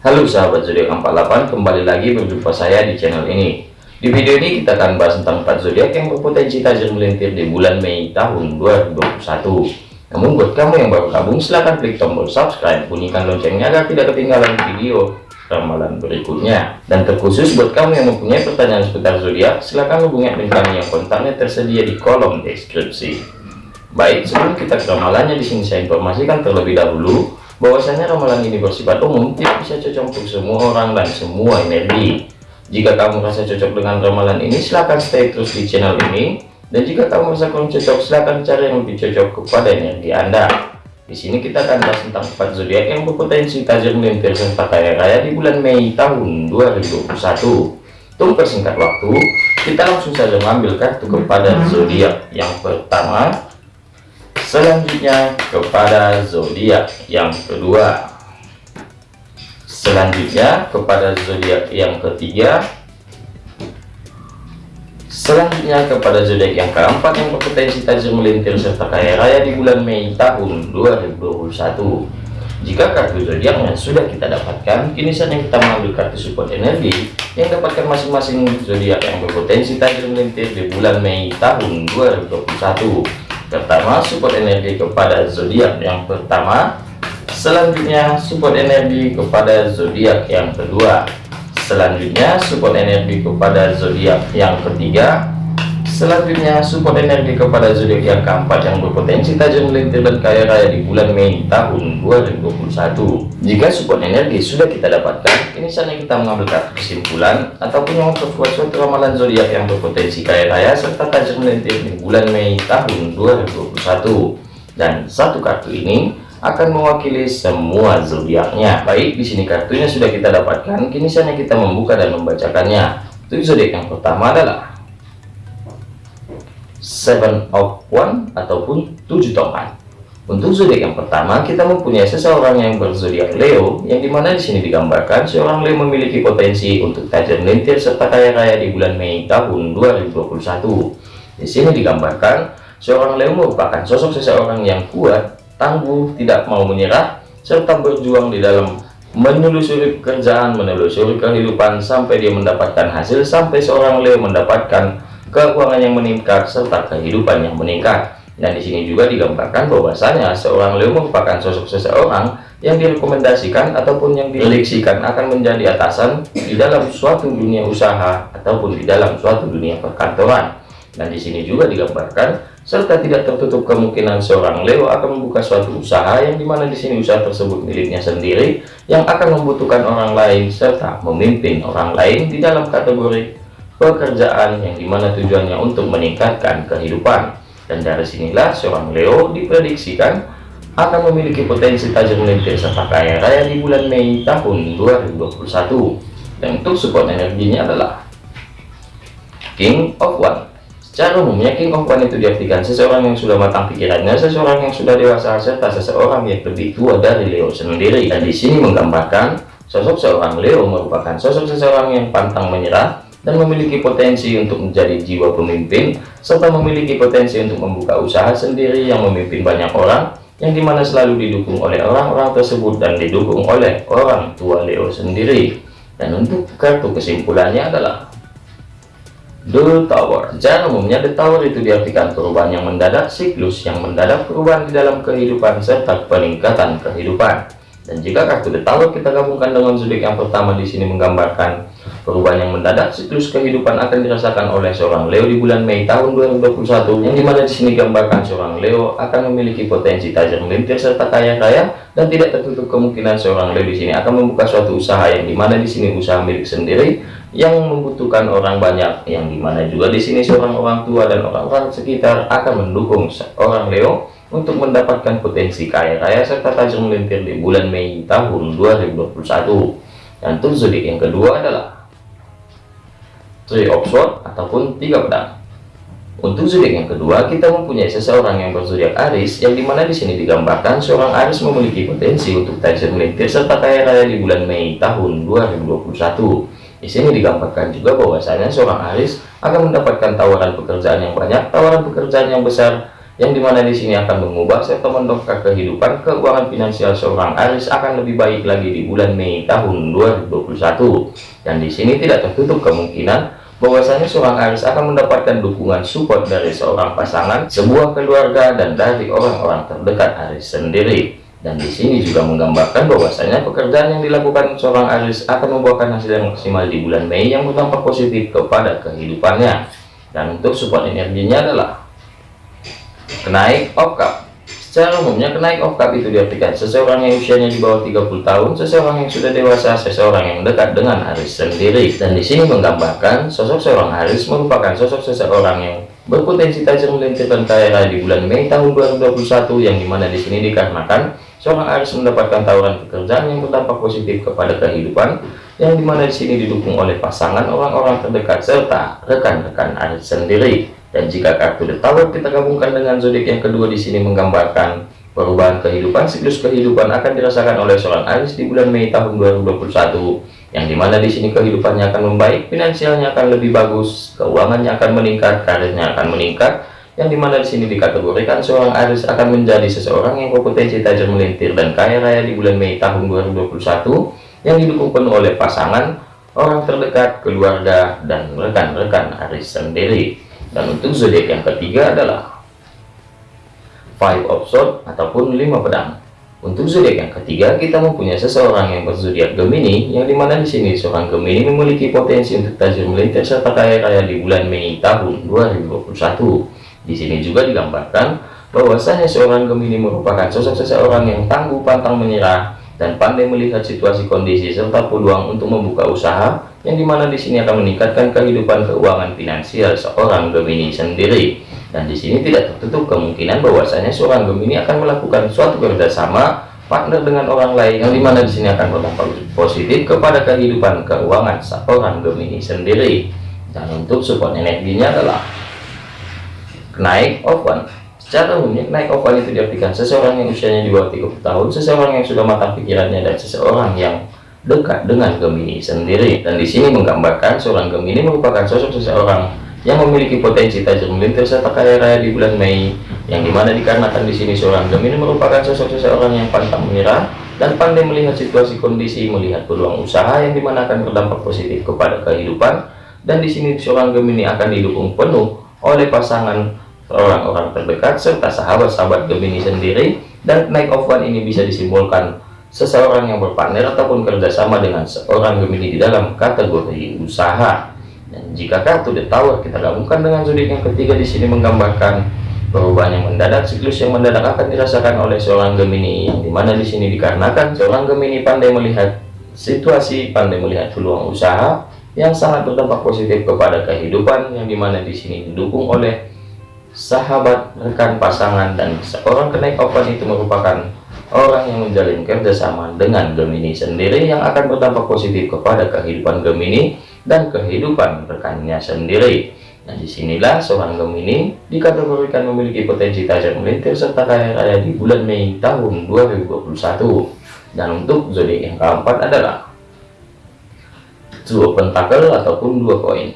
Halo sahabat zodiak 48 kembali lagi berjumpa saya di channel ini. Di video ini kita akan bahas tentang 4 zodiak yang berpotensi tajam melintir di bulan Mei tahun 2021 namun buat kamu yang baru gabung silahkan klik tombol subscribe bunyikan loncengnya agar tidak ketinggalan video ramalan berikutnya. Dan terkhusus buat kamu yang mempunyai pertanyaan seputar zodiak silahkan hubungi admin kami yang kontaknya tersedia di kolom deskripsi. Baik sebelum kita ke ramalannya di sini saya informasikan terlebih dahulu bahwasanya ramalan ini bersifat umum tidak bisa cocok untuk semua orang dan semua energi. Jika kamu merasa cocok dengan ramalan ini silahkan stay terus di channel ini. Dan jika kamu merasa kurang cocok silahkan cari yang lebih cocok kepada energi anda. Di sini kita akan bahas tentang empat zodiak yang berpotensi tajam melintir serta kaya raya di bulan Mei tahun 2021 untuk persingkat waktu kita langsung saja mengambil kartu kepada zodiak yang pertama selanjutnya kepada zodiak yang kedua. Selanjutnya kepada zodiak yang ketiga. Selanjutnya kepada zodiak yang keempat yang berpotensi tajam melintir serta kaya raya di bulan Mei tahun 2021 jika kartu zodiaknya sudah kita dapatkan kini saatnya kita mengambil kartu support energi yang dapatkan masing-masing zodiak yang berpotensi tajam melintir di bulan Mei tahun 2021 pertama support energi kepada zodiak yang pertama. Selanjutnya support energi kepada zodiak yang kedua. Selanjutnya support energi kepada zodiak yang ketiga Selanjutnya, support energi kepada zodiak yang keempat yang berpotensi tajam melintir dan kaya raya di bulan Mei tahun 2021. Jika support energi sudah kita dapatkan, ini saatnya kita mengambil kartu kesimpulan ataupun yang memperkuat suatu ramalan zodiak yang berpotensi kaya raya serta tajam melintir di bulan Mei tahun 2021. Dan satu kartu ini akan mewakili semua zodiaknya. Baik, di sini kartunya sudah kita dapatkan, kini saatnya kita membuka dan membacakannya. Untuk zodiak yang pertama adalah seven of one ataupun tujuh tongkat. Untuk zodiak yang pertama kita mempunyai seseorang yang berzodiak Leo yang di mana di sini digambarkan seorang Leo memiliki potensi untuk tajam melintir serta kaya raya di bulan Mei tahun 2021 di sini digambarkan seorang Leo merupakan sosok seseorang yang kuat tangguh tidak mau menyerah serta berjuang di dalam menelusuri pekerjaan menelusuri kehidupan sampai dia mendapatkan hasil sampai seorang Leo mendapatkan keuangan yang meningkat serta kehidupan yang meningkat. Dan di sini juga digambarkan bahwasanya seorang Leo merupakan sosok seseorang yang direkomendasikan ataupun yang dileksikan akan menjadi atasan di dalam suatu dunia usaha ataupun di dalam suatu dunia perkantoran. Dan di sini juga digambarkan serta tidak tertutup kemungkinan seorang Leo akan membuka suatu usaha yang di mana di sini usaha tersebut miliknya sendiri yang akan membutuhkan orang lain serta memimpin orang lain di dalam kategori pekerjaan yang di mana tujuannya untuk meningkatkan kehidupan. Dan dari sinilah seorang Leo diprediksikan akan memiliki potensi tajam melintir serta kaya raya di bulan Mei tahun 2021 dan untuk support energinya adalah King of One. Secara umumnya King of One itu diartikan seseorang yang sudah matang pikirannya seseorang yang sudah dewasa serta seseorang yang lebih tua dari Leo sendiri. Dan di sini menggambarkan sosok seorang Leo merupakan sosok seseorang yang pantang menyerah dan memiliki potensi untuk menjadi jiwa pemimpin serta memiliki potensi untuk membuka usaha sendiri yang memimpin banyak orang yang di mana selalu didukung oleh orang-orang tersebut dan didukung oleh orang tua Leo sendiri. Dan untuk kartu kesimpulannya adalah The Tower. Jangan umumnya The Tower itu diartikan perubahan yang mendadak siklus yang mendadak perubahan di dalam kehidupan serta peningkatan kehidupan. Dan jika kartu The Tower kita gabungkan dengan zodiak yang pertama di sini menggambarkan Perubahan yang mendadak siklus kehidupan akan dirasakan oleh seorang Leo di bulan Mei tahun 2021 yang di mana di sini gambarkan seorang Leo akan memiliki potensi tajam melintir serta kaya raya dan tidak tertutup kemungkinan seorang Leo di sini akan membuka suatu usaha yang di mana di sini usaha milik sendiri yang membutuhkan orang banyak yang di mana juga di sini seorang orang tua dan orang-orang sekitar akan mendukung seorang Leo untuk mendapatkan potensi kaya raya serta tajam melintir di bulan Mei tahun 2021 dan zodiak yang kedua adalah three of sword ataupun tiga pedang untuk zodiak yang kedua kita mempunyai seseorang yang berzodiak Aris yang di mana di sini digambarkan seorang Aris memiliki potensi untuk tajam melintir serta kaya raya di bulan Mei tahun 2021 di sini digambarkan juga bahwasanya seorang Aris akan mendapatkan tawaran pekerjaan yang banyak tawaran pekerjaan yang besar yang di mana di sini akan mengubah serta mendongkrak kehidupan keuangan finansial seorang Aris akan lebih baik lagi di bulan Mei tahun 2021 dan di sini tidak tertutup kemungkinan bahwasanya seorang Aris akan mendapatkan dukungan support dari seorang pasangan sebuah keluarga dan dari orang-orang terdekat Aris sendiri. Dan di sini juga menggambarkan bahwasanya pekerjaan yang dilakukan seorang Aris akan membuahkan hasil yang maksimal di bulan Mei yang berdampak positif kepada kehidupannya. Dan untuk support energinya adalah kenaik okap secara umumnya kenaik okap itu diartikan seseorang yang usianya di bawah 30 tahun seseorang yang sudah dewasa seseorang yang dekat dengan Aris sendiri. Dan di sini menggambarkan sosok seorang Aris merupakan sosok seseorang yang berpotensi tajam melintir dan kaya di bulan Mei tahun 2021 yang di mana di sini dikarenakan seorang Aris mendapatkan tawaran pekerjaan yang berdampak positif kepada kehidupan yang di mana di sini didukung oleh pasangan orang-orang terdekat serta rekan-rekan Aris sendiri dan jika kartu The Tower kita gabungkan dengan zodiak yang kedua di sini menggambarkan perubahan kehidupan, siklus kehidupan akan dirasakan oleh seorang Aries di bulan Mei tahun 2021, yang di mana di sini kehidupannya akan membaik, finansialnya akan lebih bagus, keuangannya akan meningkat, karirnya akan meningkat, yang di mana di sini dikategorikan seorang Aries akan menjadi seseorang yang berpotensi tajam melintir dan kaya raya di bulan Mei tahun 2021, yang didukung penuh oleh pasangan, orang terdekat, keluarga, dan rekan-rekan Aries sendiri dan untuk zodiak yang ketiga adalah five of sword ataupun lima pedang. Untuk zodiak yang ketiga kita mempunyai seseorang yang berzodiak Gemini yang di mana di sini seorang Gemini memiliki potensi untuk tajam melintir serta kaya raya di bulan Mei tahun 2021 di sini juga digambarkan bahwasanya seorang Gemini merupakan sosok seseorang yang tangguh pantang menyerah dan pandai melihat situasi kondisi serta peluang untuk membuka usaha yang di mana di sini akan meningkatkan kehidupan keuangan finansial seorang Gemini sendiri. Dan di sini tidak tertutup kemungkinan bahwasanya seorang Gemini akan melakukan suatu kerjasama partner dengan orang lain yang di mana di sini akan berdampak positif kepada kehidupan keuangan seorang Gemini sendiri. Dan untuk support energinya adalah naik oven secara umumnya naik oven itu diartikan seseorang yang usianya di bawah 30 tahun seseorang yang sudah matang pikirannya dan seseorang yang dekat dengan Gemini sendiri. Dan di sini menggambarkan seorang Gemini merupakan sosok seseorang yang memiliki potensi tajam melintir serta kaya raya di bulan Mei yang di mana dikarenakan di sini seorang Gemini merupakan sosok seseorang yang pantang menyerah dan pandai melihat situasi kondisi melihat peluang usaha yang di mana akan berdampak positif kepada kehidupan. Dan di sini seorang Gemini akan didukung penuh oleh pasangan orang-orang terdekat serta sahabat-sahabat Gemini sendiri dan naik of one ini bisa disimbolkan seseorang yang berpartner ataupun kerjasama dengan seorang Gemini di dalam kategori usaha. Dan jika kartu The Tower kita gabungkan dengan zodiak yang ketiga di sini menggambarkan perubahan yang mendadak, siklus yang mendadak akan dirasakan oleh seorang Gemini, yang di mana di sini dikarenakan seorang Gemini pandai melihat situasi, pandai melihat peluang usaha yang sangat berdampak positif kepada kehidupan, yang di mana di sini didukung oleh sahabat, rekan, pasangan, dan seorang kenaik open itu merupakan orang yang menjalin kerjasama dengan Gemini sendiri yang akan berdampak positif kepada kehidupan Gemini dan kehidupan rekannya sendiri. Nah di sinilah seorang Gemini dikategorikan memiliki potensi tajam melintir serta kaya raya di bulan Mei tahun 2021. Dan untuk zodiak yang keempat adalah dua pentakel ataupun dua koin.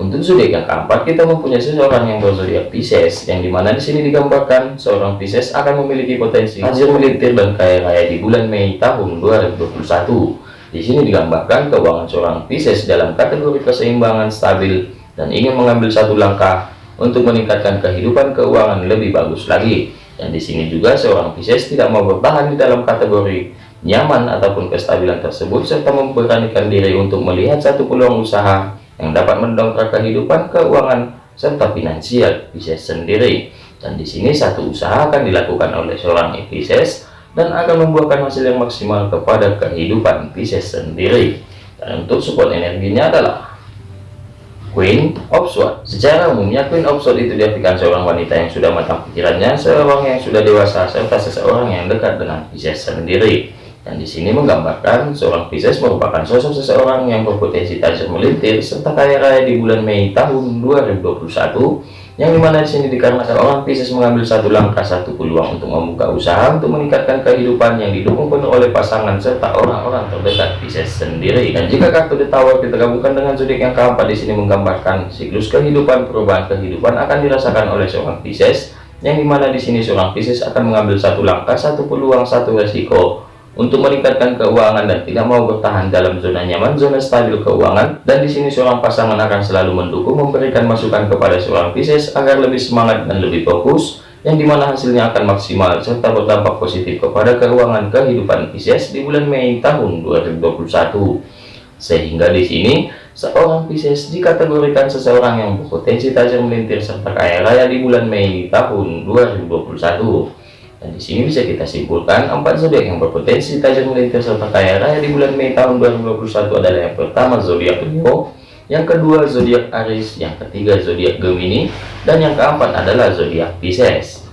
Untuk zodiak yang keempat, kita mempunyai seseorang yang berzodiak Pisces, yang di mana di sini digambarkan seorang Pisces akan memiliki potensi hasil melintir dan kaya raya di bulan Mei tahun 2021. Di sini digambarkan keuangan seorang Pisces dalam kategori keseimbangan stabil dan ingin mengambil satu langkah untuk meningkatkan kehidupan keuangan lebih bagus lagi. Dan di sini juga seorang Pisces tidak mau bertahan di dalam kategori nyaman ataupun kestabilan tersebut serta memberanikan diri untuk melihat satu peluang usaha yang dapat mendongkrak kehidupan keuangan serta finansial Pisces sendiri. Dan di sini satu usaha akan dilakukan oleh seorang Pisces dan akan membuahkan hasil yang maksimal kepada kehidupan Pisces sendiri. Dan untuk support energinya adalah Queen of Swords. Secara umumnya Queen of Swords itu diartikan seorang wanita yang sudah matang pikirannya seorang yang sudah dewasa serta seseorang yang dekat dengan Pisces sendiri dan di sini menggambarkan seorang Pisces merupakan sosok seseorang yang berpotensi tajam melintir serta kaya raya di bulan Mei tahun 2021 yang di mana di sini dikarenakan orang Pisces mengambil satu langkah satu peluang untuk membuka usaha untuk meningkatkan kehidupan yang didukung penuh oleh pasangan serta orang-orang terdekat Pisces sendiri. Dan jika kartu The Tower kita gabungkan dengan zodiak yang keempat di sini menggambarkan siklus kehidupan perubahan kehidupan akan dirasakan oleh seorang Pisces yang di mana di sini seorang Pisces akan mengambil satu langkah, satu peluang, satu resiko untuk meningkatkan keuangan dan tidak mau bertahan dalam zona nyaman, zona stabil keuangan. Dan di sini seorang pasangan akan selalu mendukung, memberikan masukan kepada seorang Pisces agar lebih semangat dan lebih fokus, yang di mana hasilnya akan maksimal serta berdampak positif kepada keuangan kehidupan Pisces di bulan Mei tahun 2021. Sehingga di sini seorang Pisces dikategorikan seseorang yang berpotensi tajam melintir serta kaya raya di bulan Mei tahun 2021. Dan di sini bisa kita simpulkan empat zodiak yang berpotensi tajam melintir serta kaya raya di bulan Mei tahun 2021 adalah yang pertama zodiak Leo, yang kedua zodiak Aries, yang ketiga zodiak Gemini, dan yang keempat adalah zodiak Pisces.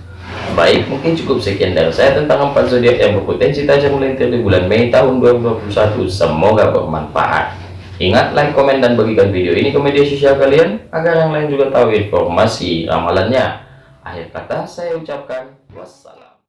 Baik, mungkin cukup sekian dari saya tentang empat zodiak yang berpotensi tajam melintir di bulan Mei tahun 2021. Semoga bermanfaat. Ingat, like, komen, dan bagikan video ini ke media sosial kalian, agar yang lain juga tahu informasi ramalannya. Akhir kata, saya ucapkan wassalam.